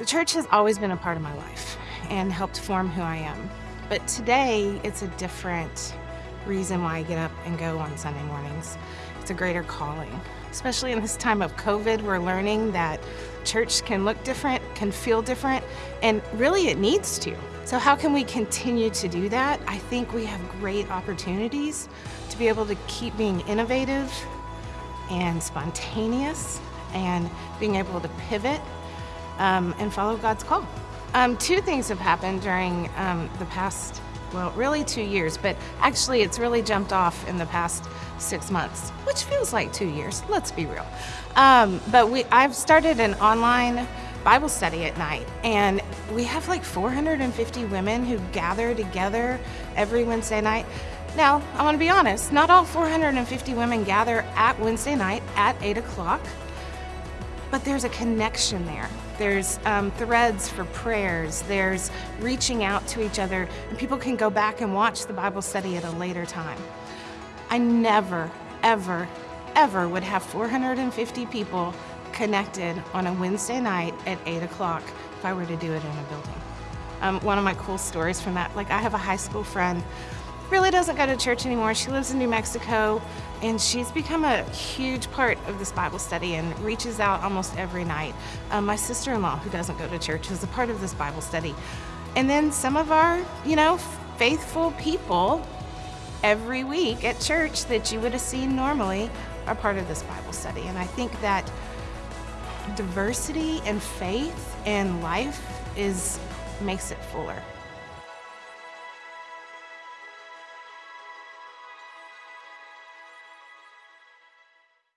The church has always been a part of my life and helped form who I am. But today, it's a different reason why I get up and go on Sunday mornings. It's a greater calling. Especially in this time of COVID, we're learning that church can look different, can feel different, and really it needs to. So how can we continue to do that? I think we have great opportunities to be able to keep being innovative and spontaneous and being able to pivot um, and follow God's call. Um, two things have happened during um, the past, well, really two years, but actually it's really jumped off in the past six months, which feels like two years, let's be real. Um, but we, I've started an online Bible study at night, and we have like 450 women who gather together every Wednesday night. Now, I want to be honest, not all 450 women gather at Wednesday night at 8 o'clock but there's a connection there. There's um, threads for prayers, there's reaching out to each other, and people can go back and watch the Bible study at a later time. I never, ever, ever would have 450 people connected on a Wednesday night at 8 o'clock if I were to do it in a building. Um, one of my cool stories from that, like I have a high school friend really doesn't go to church anymore. She lives in New Mexico and she's become a huge part of this Bible study and reaches out almost every night. Um, my sister-in-law, who doesn't go to church, is a part of this Bible study. And then some of our, you know, faithful people every week at church that you would have seen normally are part of this Bible study. And I think that diversity and faith and life is makes it fuller.